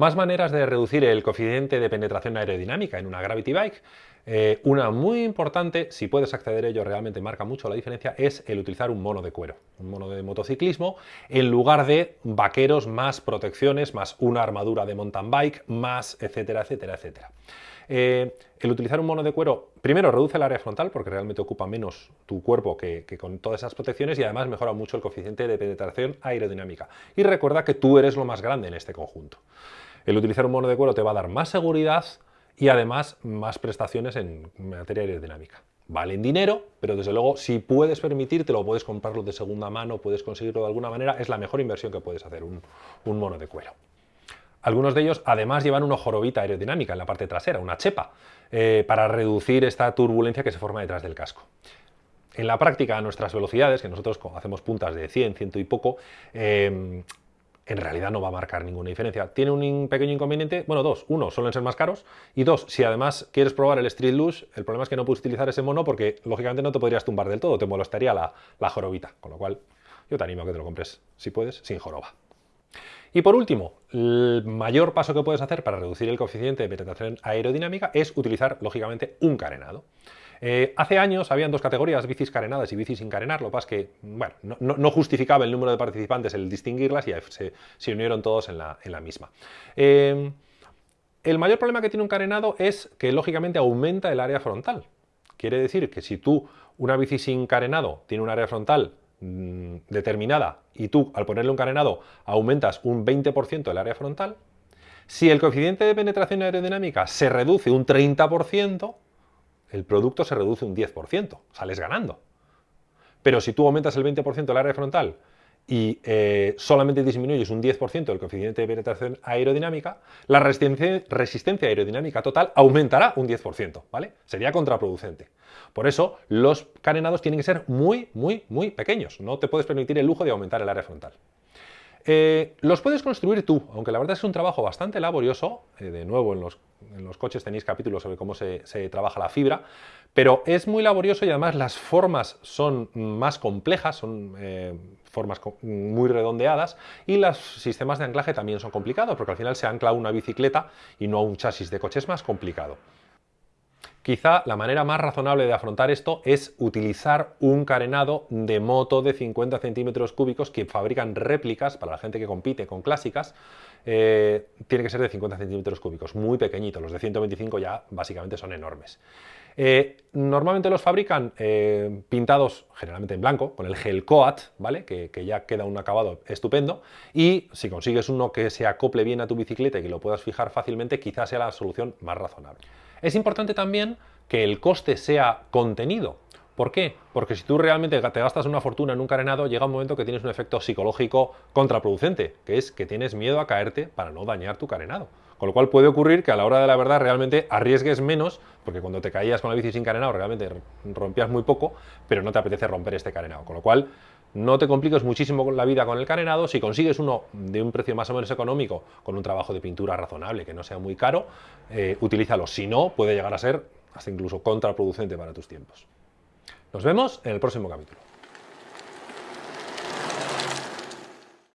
Más maneras de reducir el coeficiente de penetración aerodinámica en una Gravity Bike. Eh, una muy importante, si puedes acceder a ello, realmente marca mucho la diferencia, es el utilizar un mono de cuero, un mono de motociclismo, en lugar de vaqueros más protecciones, más una armadura de mountain bike, más etcétera, etcétera, etcétera. Eh, el utilizar un mono de cuero, primero reduce el área frontal porque realmente ocupa menos tu cuerpo que, con todas esas protecciones y además mejora mucho el coeficiente de penetración aerodinámica. Y recuerda que tú eres lo más grande en este conjunto. El utilizar un mono de cuero te va a dar más seguridad y además más prestaciones en materia aerodinámica. Vale en dinero, pero desde luego si puedes permitirte, lo puedes comprarlo de segunda mano, puedes conseguirlo de alguna manera, es la mejor inversión que puedes hacer, un mono de cuero. Algunos de ellos además llevan una jorobita aerodinámica en la parte trasera, una chepa, eh, para reducir esta turbulencia que se forma detrás del casco. En la práctica, a nuestras velocidades, que nosotros hacemos puntas de 100, 100 y poco, eh, en realidad no va a marcar ninguna diferencia. Tiene un pequeño inconveniente, bueno, dos. Uno, suelen ser más caros. Y dos, si además quieres probar el Street Lush, el problema es que no puedes utilizar ese mono porque, lógicamente, no te podrías tumbar del todo, te molestaría la, la jorobita. Con lo cual, yo te animo a que te lo compres, si puedes, sin joroba. Y por último, el mayor paso que puedes hacer para reducir el coeficiente de penetración aerodinámica es utilizar, lógicamente, un carenado. Eh, hace años habían dos categorías, bicis carenadas y bicis sin carenar, lo que pasa es que no, justificaba el número de participantes el distinguirlas y se, unieron todos en la, misma. Eh, el mayor problema que tiene un carenado es que lógicamente aumenta el área frontal. Quiere decir que si tú, una bici sin carenado, tiene un área frontal Mm, determinada y tú al ponerle un carenado aumentas un 20% del área frontal, si el coeficiente de penetración aerodinámica se reduce un 30%, el producto se reduce un 10%, sales ganando. Pero si tú aumentas el 20% del área frontal y eh, solamente disminuyes un 10% del coeficiente de penetración aerodinámica, la resistencia, aerodinámica total aumentará un 10%, ¿vale? Sería contraproducente. Por eso, los carenados tienen que ser muy, muy, muy pequeños. No te puedes permitir el lujo de aumentar el área frontal. Eh, los puedes construir tú, aunque la verdad es un trabajo bastante laborioso. Eh, de nuevo, en los, coches tenéis capítulos sobre cómo se, trabaja la fibra, pero es muy laborioso y además las formas son más complejas, son formas muy redondeadas y los sistemas de anclaje también son complicados porque al final se ancla una bicicleta y no un chasis de coche, es más complicado. Quizá la manera más razonable de afrontar esto es utilizar un carenado de moto de 50 centímetros cúbicos que fabrican réplicas para la gente que compite con clásicas. Eh, tiene que ser de 50 centímetros cúbicos, muy pequeñitos. Los de 125 ya básicamente son enormes. Eh, normalmente los fabrican eh, pintados generalmente en blanco, con el gel coat, ¿vale? Que, que, ya queda un acabado estupendo. Y si consigues uno que se acople bien a tu bicicleta y que lo puedas fijar fácilmente, quizás sea la solución más razonable. Es importante también que el coste sea contenido. ¿Por qué? Porque si tú realmente te gastas una fortuna en un carenado, llega un momento que tienes un efecto psicológico contraproducente, que es que tienes miedo a caerte para no dañar tu carenado. Con lo cual puede ocurrir que a la hora de la verdad realmente arriesgues menos, porque cuando te caías con la bici sin carenado realmente rompías muy poco, pero no te apetece romper este carenado. Con lo cual no te compliques muchísimo la vida con el carenado, si consigues uno de un precio más o menos económico, con un trabajo de pintura razonable, que no sea muy caro, eh, utilízalo. Si no, puede llegar a ser hasta incluso contraproducente para tus tiempos. Nos vemos en el próximo capítulo.